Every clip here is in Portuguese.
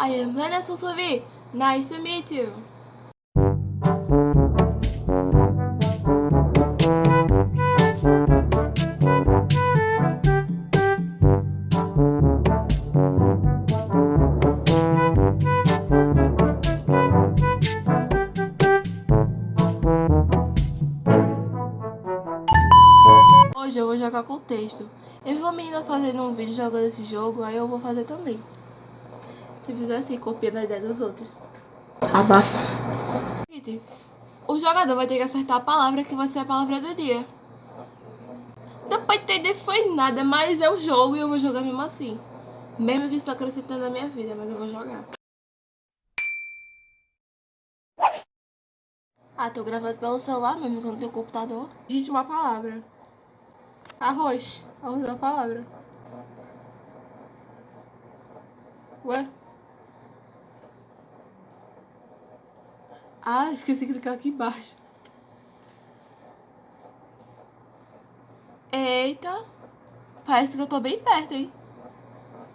I am Lena Susuvi. Nice to meet you. Hoje eu vou jogar com texto. Eu vi uma menina fazendo um vídeo jogando esse jogo, aí eu vou fazer também. Se fizer assim, copiando a ideia dos outros. Abafa. Seguinte, O jogador vai ter que acertar a palavra que vai ser a palavra do dia. Dá pra entender foi nada, mas é o jogo e eu vou jogar mesmo assim. Mesmo que isso tá acrescentando na minha vida, mas eu vou jogar. Ah, tô gravando pelo celular mesmo, quando tem o computador. Digite uma palavra. Arroz. Arroz é uma palavra. Ué? Ah, esqueci de clicar aqui embaixo. Eita. Parece que eu tô bem perto, hein?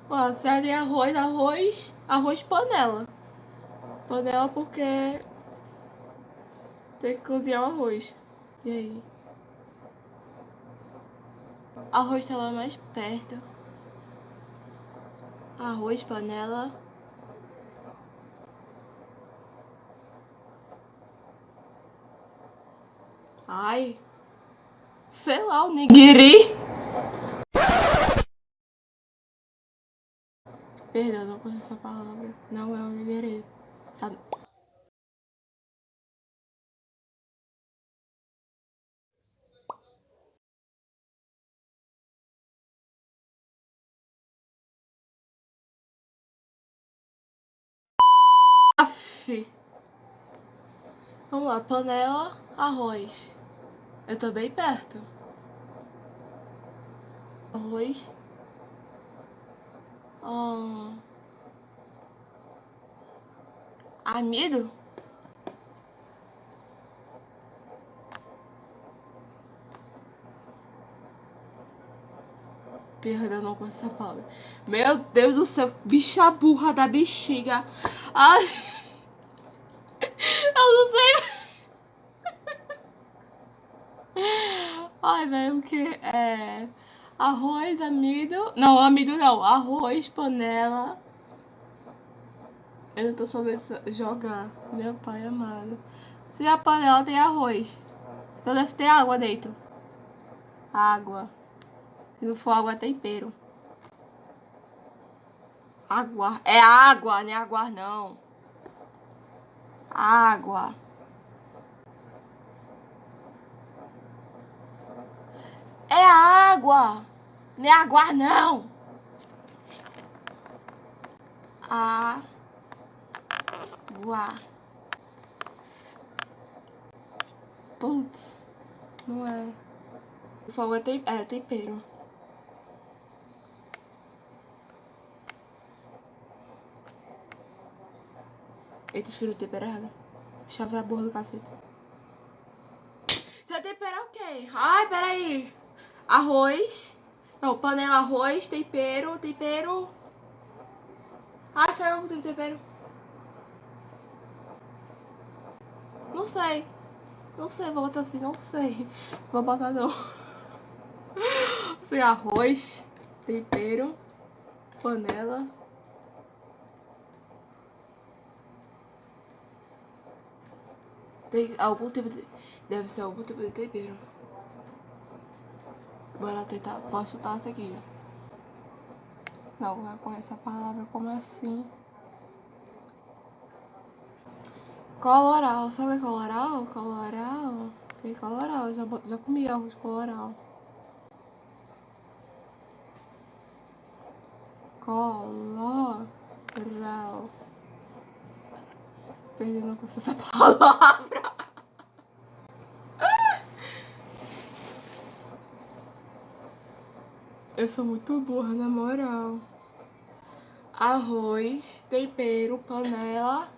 Ó, serve arroz, arroz, arroz panela. Panela porque tem que cozinhar o arroz. E aí? Arroz tá lá mais perto. Arroz, panela. Ai. Sei lá, o nigiri. Perdão, não conheço essa palavra. Não é o nigiri. Sabe? Vamos lá, panela, arroz. Eu tô bem perto. Arroz. Hum. Amido? Perdão, não com essa palavra. Meu Deus do céu, bicha burra da bexiga. Ai. Eu não sei. Ai, velho, que é... Arroz, amido... Não, amido não. Arroz, panela... Eu não tô sabendo jogar. Meu pai amado. Se a panela tem arroz, então deve ter água dentro. Água. Se não for água, tempero. Água. É água, não é água não. Água. É água. Não é água, não. Água. Putz. Não é. O fogo é, tem é tempero. Eita, escrevi tempero errado. Eu ver a borra do cacete. Você vai temperar o quê? Ai, peraí arroz. Não, panela, arroz, tempero, tempero. Ah, será que tem tempero? Não sei. Não sei, vou botar assim, não sei. Vou botar não. Foi arroz, tempero, panela. Tem algum tipo de... Deve ser algum tipo de tempero. Bora tentar. Posso chutar essa aqui. Não, vai com essa palavra como assim? Coloral. Sabe coloral? Coloral. Que coloral? Já, já comi de coloral. Coloral. Perdendo com essa palavra. Eu sou muito burra, na moral. Arroz, tempero, panela.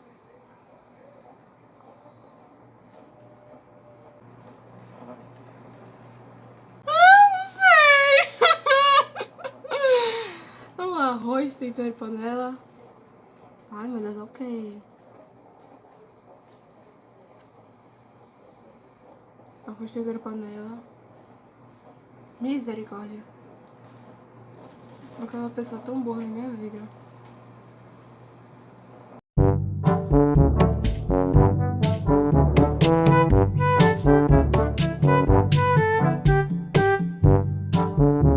Ah, arroz, tempero, panela. Ai, meu Deus, ok. Arroz de panela. Misericórdia. Nunca uma pessoa tão boa na minha vida.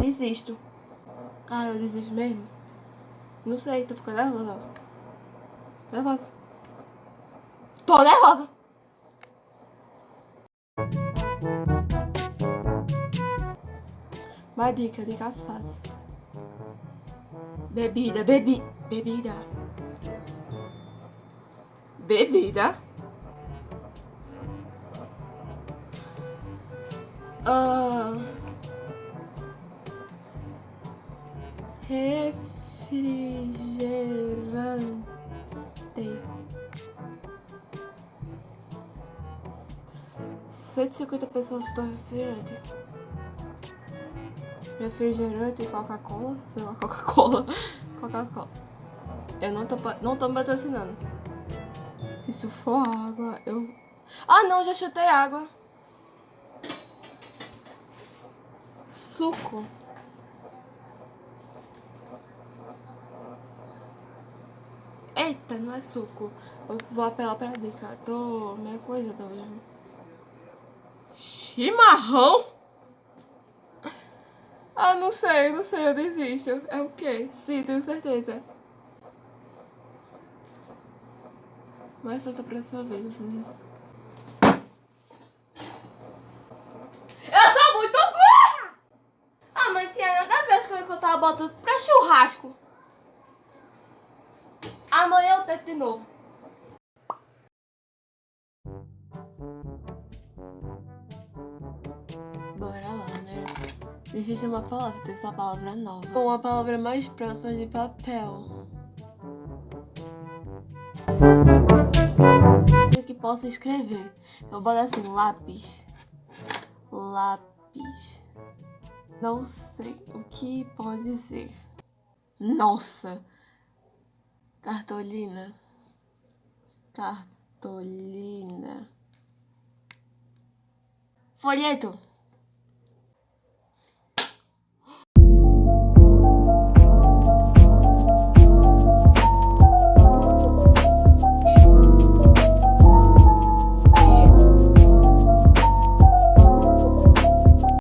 Desisto. Ah, eu desisto mesmo? Não sei, tô ficando nervosa. Nervosa. Tô nervosa. Uma dica, dica fácil. Bebida, bebi, bebida. Bebida. Uh, refrigerante. Cento e cinquenta pessoas estão refrigerante. Refrigerante e Coca-Cola. Sei lá, Coca-Cola. Coca-Cola. Eu não tô, não tô me patrocinando. Se isso for água, eu... Ah, não, já chutei água. Suco. Eita, não é suco. Eu vou apelar pra dica. Tô meia coisa hoje. Chimarrão? Ah, não sei, não sei, eu desisto. É o quê? Sim, tenho certeza. Mas tenta pra sua vez. Eu sou muito burra! Ah, tinha nada a ver que eu tava botando pra churrasco. Amanhã eu tento de novo. Existe uma palavra, tem essa palavra nova. Uma palavra mais próxima de papel. que possa escrever. Eu vou botar assim, lápis. Lápis. Não sei o que pode ser. Nossa! Cartolina. Cartolina. Folheto.